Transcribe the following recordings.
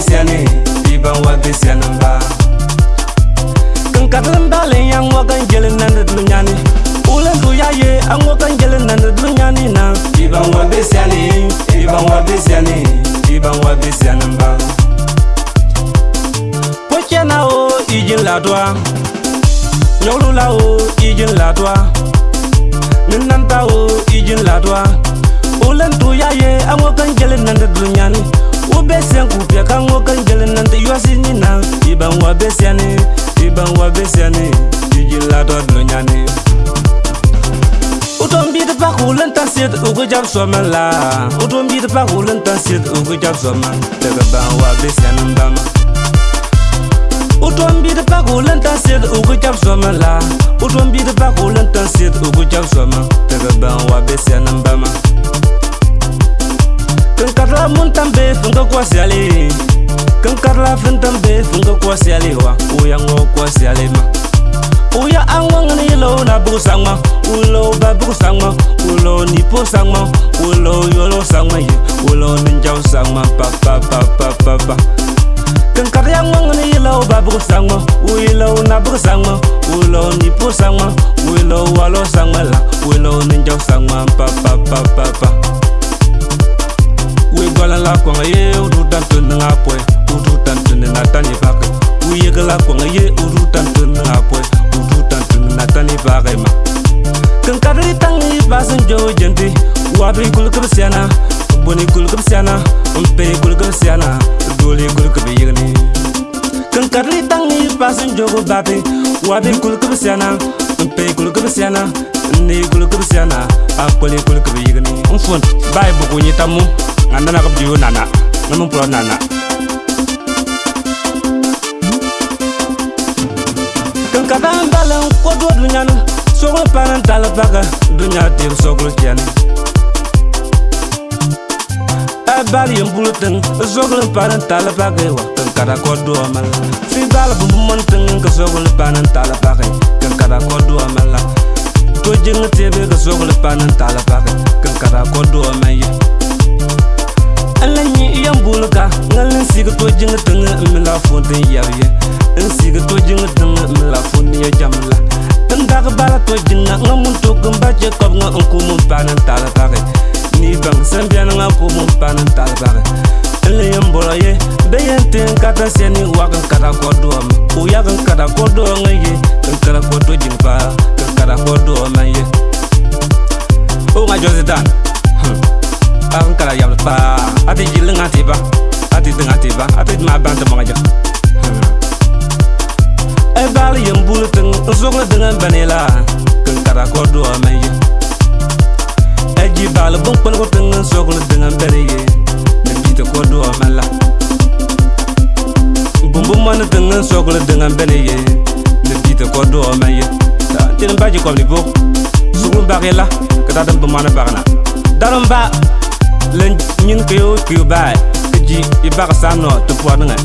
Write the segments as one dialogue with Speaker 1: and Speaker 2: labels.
Speaker 1: besiane iban wa besianin ba
Speaker 2: kan katilin dalin ya ŋo kan jelin na ni dulu nyani ulin du ya ye a ŋo kan jelin na ni dulu nyani na.
Speaker 1: Iban wa besiane iban wa besiane iban wa besianin ba
Speaker 2: ko kena o ijin ladwa nyɔglu la o ijin ladwa ninanta o ijin ladwa ulin du ya ye a ŋo kan jelin na ni dulu nyani wa besiani iban wa besiani ijin la doa dunyani. Uton bi de pak ulen tan sit ugu jab soman la. Uton bi de pak ulen tan sit ugu jab soman Daga ban wa besian bama Uton bi de pak ulen tan sit ugu jab soman la. Uton bi de pak ulen tan sit ugu jab soman Daga ban wa besian bama Kan karla mun tambe funga kwa siali Kan karla fin tambe funga kwa siali wa. Uya ngo kwa siali ma. Uya angwa ni lo na buku sangma Ulo ba buku sangma Ulo nipo sangma Ulo yolo sangma ye. Ulo ninjau sangma pa pa pa pa pa pa. Kan karya ngwang ni lo ba buku sangma Uilo na buku sangma Ulo nipo sangma Ulo walo sangma la. Ulo ninjau sangma pa pa pa pa pa. We gwala la kwa ye Udu tantu nga pwe. la kwanga ye uzu tantun nga pwe uzu tantun na tani vagema kan kadri tangi basin jo jenti wabri kul kub siana boni kul kub siana umperi kul kub siana dole kul kub yigni kan kadri tangi basin jo go babi wabri kul kub siana umperi kul kub siana ne kul kub siana akwali kul kub yigni umfun bai e buku nyitamu ngandana kub diyo nana namun pulau nana. Kadang dalam kodo dunyana Sogol panan talabaga Dunya dir sogol kiani Abali yang buluteng Sogol panan talabaga wa Kan kada kodo amal Fi bala bumbu monteng Ka sogol panan talabaga Kan kada kodo amal To jeng tebe ka sogol panan talabaga Kan kada kodo amal Ala nyi yang bulga Ngalin siga to jeng teng Mila fonten yawe Nsiga je kob nga nku mun panan tala pare Ni bang sambia nga ku mun panan tala pare Ele yam bolo ye Be yen ten kata seni wakan kata kodo am U yakan kata kodo nga ye Kan kata kodo jing pa Kan kata kodo man ye. O nga jozi dan Akan kata yam pa. Ati jil nga Ati denga tiba Ati ma banta mga jang e bal yem bul teng zogla dengan banela. Kan kara ko do man e ji bal bon pon ko teng zogla dengan baneye ne bita ko do man la bum bum man teng zogla dengan baneye ne bita ko do man ye ta tin ba ji ko ni bo sugun ba la ka da dum man ba na darum ba len nyin ko yo ko ba ji i ba sa no to po na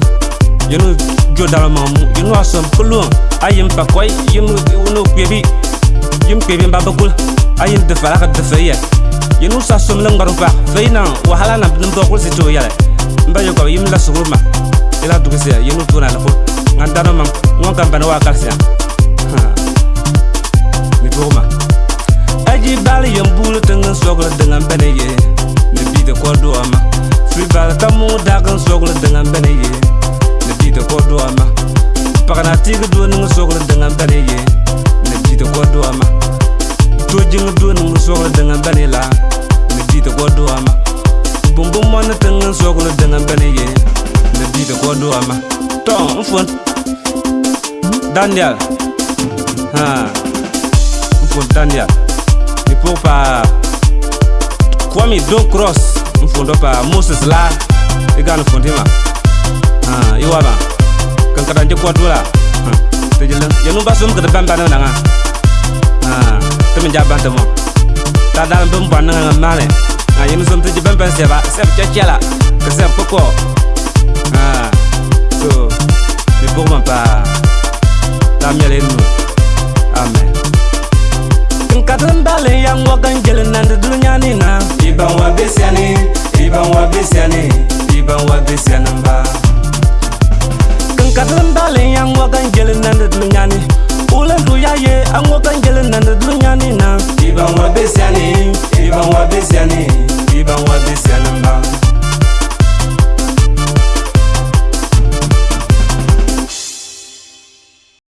Speaker 2: yenu jo mamu yenu asam kulung ayim pa koy yim uno kwebi yim kwebi mba bakul ayim de fala ka de yenu sa som lang garu pa feina wahala na bnim bakul si to yale. Mba yo ko yim la suruma ila du kese yenu tuna la fo ngandana mam ngon kam bana wa kalsia ni boma aji bal yam bulu tengan sogla dengan bene ye. Ne bi de ko do ama fi bal tamu dagan sogla dengan bene ye. Ne bi de ko do ama pagana tigi do ning sogla dengan bene ye. Ne bi de ko do ama to jing do ning sogla dengan bene la bi de ko do ama bum bum mon tengan sogla dengan bene ye. Bi de ko do ama to mfon Daniel. Ha. Mfon Daniel. Ni pour pa Kwame Don Cross. Mfundo pa Moses la igana fundima ha iwa ba kada je kwa dula te jele yanu ba sum kada bamba na nga ha te min jaban te mo ta da bam ban nga male ha yanu sum te je bamba se ba. Se cha cha la ke se poko ha. So ma pa ta miele nu amen. Kadin dale yang wakan jelen nan da dunya ni na.
Speaker 1: Iban wa besiani iban wa besiani iban wa besianin ba
Speaker 2: kan kadran dalen yang wa kan gelin nan da dunyani Ule nduya ye Angoka ngele nande dunyani na. Iba mwa besiani
Speaker 1: Iba mwa besiani Iba mwa besiani mba.